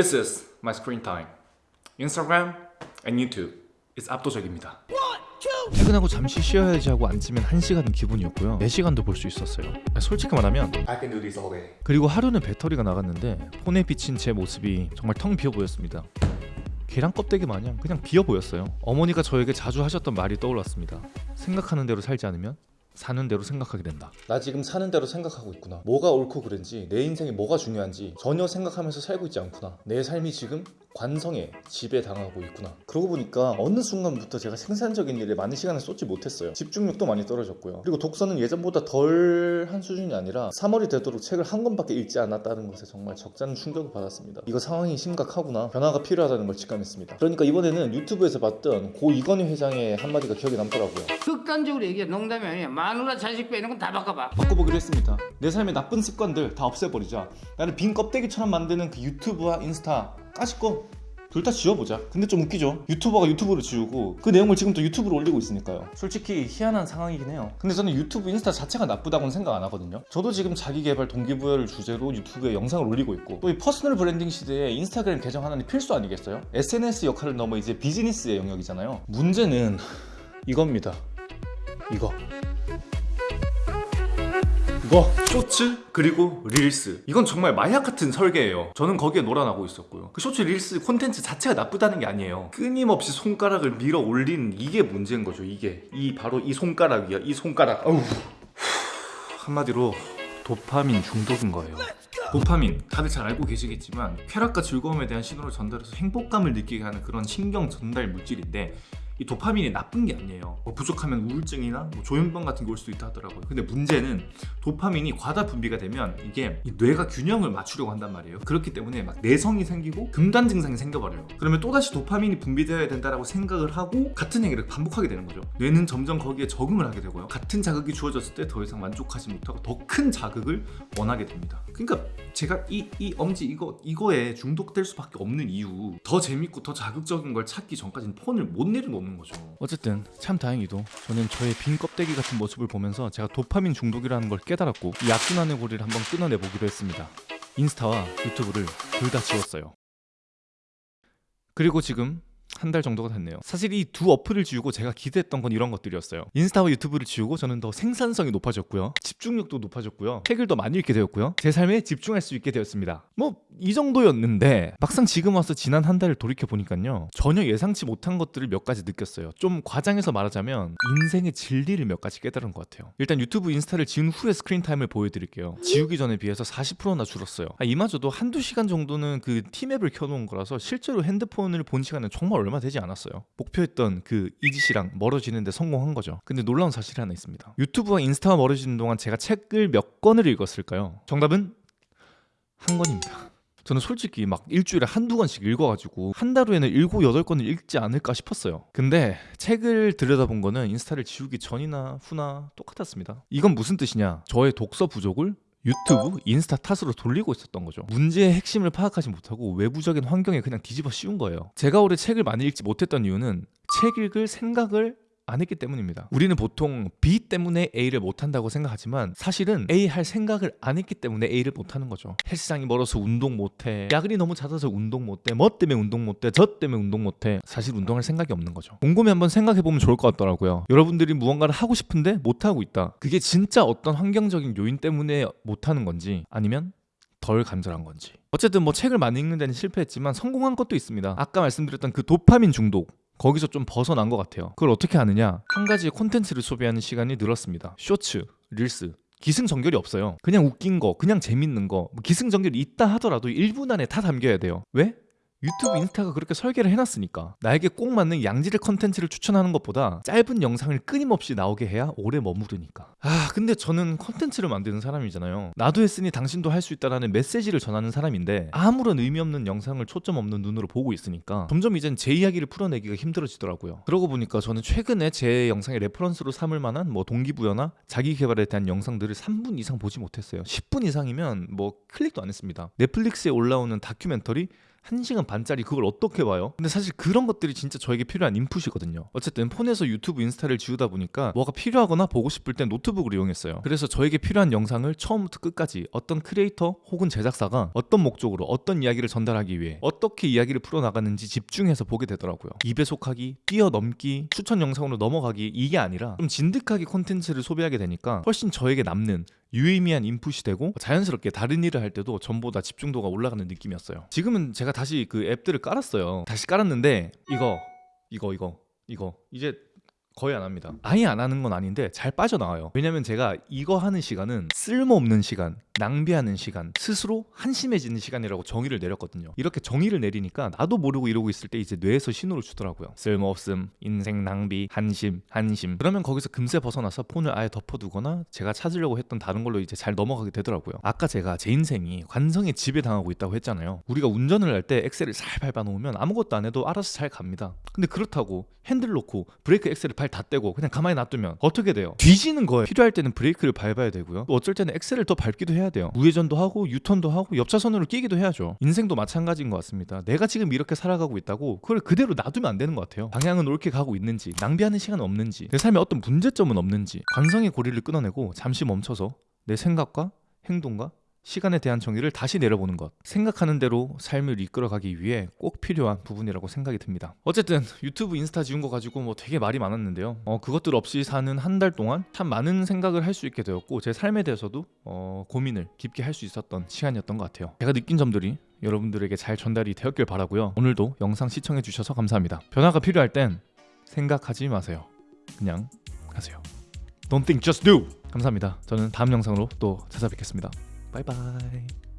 This is my screen time. Instagram and YouTube is 압도적입니다. 퇴근하고 잠시 쉬어야지 하고 앉으면 1시간은 기분이었고요 4시간도 볼 수 있었어요 솔직히 말하면 I can do this all day. 그리고 하루는 배터리가 나갔는데 폰에 비친 제 모습이 정말 텅 비어 보였습니다 계란 껍데기 마냥 그냥 비어 보였어요 어머니가 저에게 자주 하셨던 말이 떠올랐습니다 생각하는 대로 살지 않으면 사는 대로 생각하게 된다. 나 지금 사는 대로 생각하고 있구나. 뭐가 옳고 그른지 내 인생이 뭐가 중요한지 전혀 생각하면서 살고 있지 않구나. 내 삶이 지금 관성에 지배당하고 있구나. 그러고 보니까 어느 순간부터 제가 생산적인 일에 많은 시간을 쏟지 못했어요. 집중력도 많이 떨어졌고요. 그리고 독서는 예전보다 덜 한 수준이 아니라 3월이 되도록 책을 한 권밖에 읽지 않았다는 것에 정말 적잖은 충격을 받았습니다. 이거 상황이 심각하구나. 변화가 필요하다는 걸 직감했습니다. 그러니까 이번에는 유튜브에서 봤던 고 이건희 회장의 한마디가 기억에 남더라고요. 극단적으로 얘기해. 농담이 아니야. 마누라 자식 빼는 건 다 바꿔봐. 바꿔보기로 했습니다. 내 삶의 나쁜 습관들 다 없애버리자. 나를 빈 껍데기처럼 만드는 그 유튜브와 인스타 까짓 거. 둘 다 지워보자. 근데 좀 웃기죠? 유튜버가 유튜브를 지우고 그 내용을 지금 또 유튜브로 올리고 있으니까요. 솔직히 희한한 상황이긴 해요. 근데 저는 유튜브 인스타 자체가 나쁘다고는 생각 안 하거든요. 저도 지금 자기개발 동기부여를 주제로 유튜브에 영상을 올리고 있고 또 이 personal branding 시대에 인스타그램 계정 하나는 필수 아니겠어요? SNS 역할을 넘어 이제 비즈니스의 영역이잖아요. 문제는 이겁니다. 이거. 이거 쇼츠 그리고 릴스. 이건 정말 마약 같은 설계예요. 저는 거기에 놀아나고 있었고요. 그 쇼츠 릴스 콘텐츠 자체가 나쁘다는 게 아니에요. 끊임없이 손가락을 밀어 올리는 이게 문제인 거죠 이게. 이 바로 이 손가락이야 이 손가락. 어우. 한마디로 도파민 중독인 거예요. 도파민 다들 잘 알고 계시겠지만 쾌락과 즐거움에 대한 신호를 전달해서 행복감을 느끼게 하는 그런 신경 전달 물질인데 이 도파민이 나쁜 게 아니에요. 뭐 부족하면 우울증이나 뭐 조현병 같은 게 올 수도 있다 하더라고요. 근데 문제는 도파민이 과다 분비가 되면 이게 이 뇌가 균형을 맞추려고 한단 말이에요. 그렇기 때문에 막 내성이 생기고 금단 증상이 생겨버려요. 그러면 또다시 도파민이 분비되어야 된다고 생각을 하고 같은 행위를 반복하게 되는 거죠. 뇌는 점점 거기에 적응을 하게 되고요. 같은 자극이 주어졌을 때 더 이상 만족하지 못하고 더 큰 자극을 원하게 됩니다. 그러니까 제가 이, 이 엄지 이거, 이거에 중독될 수밖에 없는 이유 더 재밌고 더 자극적인 걸 찾기 전까지는 폰을 못 내려놓는 거죠 어쨌든 참 다행히도 저는 저의 빈 껍데기 같은 모습을 보면서 제가 도파민 중독이라는 걸 깨달았고 이 악순환의 고리를 한번 끊어내 보기로 했습니다. 인스타와 유튜브를 둘 다 지웠어요. 그리고 지금 한 달 정도가 됐네요. 사실 이 두 어플을 지우고 제가 기대했던 건 이런 것들이었어요. 인스타와 유튜브를 지우고 저는 더 생산성이 높아졌고요. 집중력도 높아졌고요. 책을 더 많이 읽게 되었고요. 제 삶에 집중할 수 있게 되었습니다. 뭐 이 정도였는데 막상 지금 와서 지난 한 달을 돌이켜 보니까요. 전혀 예상치 못한 것들을 몇 가지 느꼈어요. 좀 과장해서 말하자면 인생의 진리를 몇 가지 깨달은 것 같아요. 일단 유튜브 인스타를 지운 후의 screen time을 보여드릴게요. 지우기 전에 비해서 40%나 줄었어요. 아, 이마저도 한두 시간 정도는 그 티맵을 켜놓은 거라서 실제로 핸드폰을 본 시간은 정말 얼마 되지 않았어요. 목표했던 그 이짓이랑 멀어지는 데 성공한 거죠. 근데 놀라운 사실이 하나 있습니다. 유튜브와 인스타와 멀어지는 동안 제가 책을 몇 권을 읽었을까요? 정답은 한 권입니다. 저는 솔직히 막 일주일에 한두 권씩 읽어가지고 한 달 후에는 일곱 여덟 권을 읽지 않을까 싶었어요. 근데 책을 들여다본 거는 인스타를 지우기 전이나 후나 똑같았습니다. 이건 무슨 뜻이냐? 저의 독서 부족을 유튜브, 인스타 탓으로 돌리고 있었던 거죠. 문제의 핵심을 파악하지 못하고 외부적인 환경에 그냥 뒤집어 씌운 거예요. 제가 올해 책을 많이 읽지 못했던 이유는 책 읽을 생각을 안 했기 때문입니다. 우리는 보통 B 때문에 A를 못 한다고 생각하지만 사실은 A 할 생각을 안 했기 때문에 A를 못 하는 거죠. 헬스장이 멀어서 운동 못 해. 야근이 너무 잦아서 운동 못 해. 뭐 때문에 운동 못 해. 저 때문에 운동 못 해. 사실 운동할 생각이 없는 거죠. 곰곰이 한번 생각해 보면 좋을 것 같더라고요. 여러분들이 무언가를 하고 싶은데 못 하고 있다. 그게 진짜 어떤 환경적인 요인 때문에 못 하는 건지 아니면 덜 간절한 건지. 어쨌든 뭐 책을 많이 읽는 데는 실패했지만 성공한 것도 있습니다. 아까 말씀드렸던 그 도파민 중독. 거기서 좀 벗어난 것 같아요. 그걸 어떻게 하느냐? 한 가지의 콘텐츠를 소비하는 시간이 늘었습니다. 쇼츠, 릴스, 기승전결이 없어요. 그냥 웃긴 거, 그냥 재밌는 거, 뭐 기승전결이 있다 하더라도 1분 안에 다 담겨야 돼요. 왜? 유튜브 인스타가 그렇게 설계를 해놨으니까 나에게 꼭 맞는 양질의 컨텐츠를 추천하는 것보다 짧은 영상을 끊임없이 나오게 해야 오래 머무르니까. 아 근데 저는 컨텐츠를 만드는 사람이잖아요. 나도 했으니 당신도 할 수 있다라는 메시지를 전하는 사람인데 아무런 의미 없는 영상을 초점 없는 눈으로 보고 있으니까 점점 이젠 제 이야기를 풀어내기가 힘들어지더라고요. 그러고 보니까 저는 최근에 제 영상의 reference로 삼을 만한 뭐 동기부여나 자기 개발에 대한 영상들을 3분 이상 보지 못했어요. 10분 이상이면 뭐 클릭도 안 했습니다. 넷플릭스에 올라오는 다큐멘터리 1시간 반짜리 그걸 어떻게 봐요? 근데 사실 그런 것들이 진짜 저에게 필요한 인풋이거든요. 어쨌든 폰에서 유튜브 인스타를 지우다 보니까 뭐가 필요하거나 보고 싶을 땐 노트북을 이용했어요. 그래서 저에게 필요한 영상을 처음부터 끝까지 어떤 크리에이터 혹은 제작사가 어떤 목적으로 어떤 이야기를 전달하기 위해 어떻게 이야기를 풀어나가는지 집중해서 보게 되더라고요. 2배속하기, 뛰어넘기, 추천 영상으로 넘어가기 이게 아니라 좀 진득하게 콘텐츠를 소비하게 되니까 훨씬 저에게 남는 유의미한 인풋이 되고 자연스럽게 다른 일을 할 때도 전보다 집중도가 올라가는 느낌이었어요. 지금은 제가 다시 그 앱들을 깔았어요. 다시 깔았는데 이거 이거 이거 이거 이제 거의 안 합니다. 아예 안 하는 건 아닌데 잘 빠져나와요. 왜냐면 제가 이거 하는 시간은 쓸모없는 시간, 낭비하는 시간, 스스로 한심해지는 시간이라고 정의를 내렸거든요. 이렇게 정의를 내리니까 나도 모르고 이러고 있을 때 이제 뇌에서 신호를 주더라고요. 쓸모없음, 인생 낭비, 한심, 한심. 그러면 거기서 금세 벗어나서 폰을 아예 덮어두거나 제가 찾으려고 했던 다른 걸로 이제 잘 넘어가게 되더라고요. 아까 제가 제 인생이 관성에 지배당하고 있다고 했잖아요. 우리가 운전을 할 때 엑셀을 잘 밟아 놓으면 아무것도 안 해도 알아서 잘 갑니다. 근데 그렇다고 핸들 놓고 브레이크 엑셀을 발 다 떼고 그냥 가만히 놔두면 어떻게 돼요? 뒤지는 거예요. 필요할 때는 브레이크를 밟아야 되고요. 또 어쩔 때는 엑셀을 더 밟기도 해야 돼요. 우회전도 하고 유턴도 하고 옆차선으로 끼기도 해야죠. 인생도 마찬가지인 것 같습니다. 내가 지금 이렇게 살아가고 있다고 그걸 그대로 놔두면 안 되는 것 같아요. 방향은 옳게 가고 있는지 낭비하는 시간 없는지 내 삶에 어떤 문제점은 없는지 관성의 고리를 끊어내고 잠시 멈춰서 내 생각과 행동과 시간에 대한 정의를 다시 내려보는 것. 생각하는 대로 삶을 이끌어가기 위해 꼭 필요한 부분이라고 생각이 듭니다. 어쨌든 유튜브 인스타 지운 거 가지고 뭐 되게 말이 많았는데요. 어, 그것들 없이 사는 한 달 동안 참 많은 생각을 할 수 있게 되었고 제 삶에 대해서도 어, 고민을 깊게 할 수 있었던 시간이었던 것 같아요. 제가 느낀 점들이 여러분들에게 잘 전달이 되었길 바라고요. 오늘도 영상 시청해 주셔서 감사합니다. 변화가 필요할 땐 생각하지 마세요. 그냥 하세요. Don't think, just do. 감사합니다. 저는 다음 영상으로 또 찾아뵙겠습니다. 바이바이.